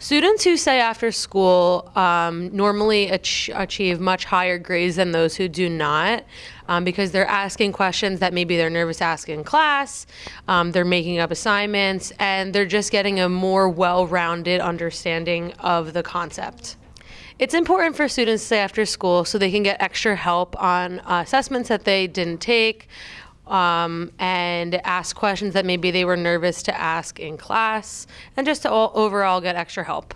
Students who stay after school um, normally ach- achieve much higher grades than those who do not um, because they're asking questions that maybe they're nervous asking in class, um, they're making up assignments, and they're just getting a more well rounded understanding of the concept. It's important for students to stay after school so they can get extra help on uh, assessments that they didn't take um, and ask questions that maybe they were nervous to ask in class and just to all, overall get extra help.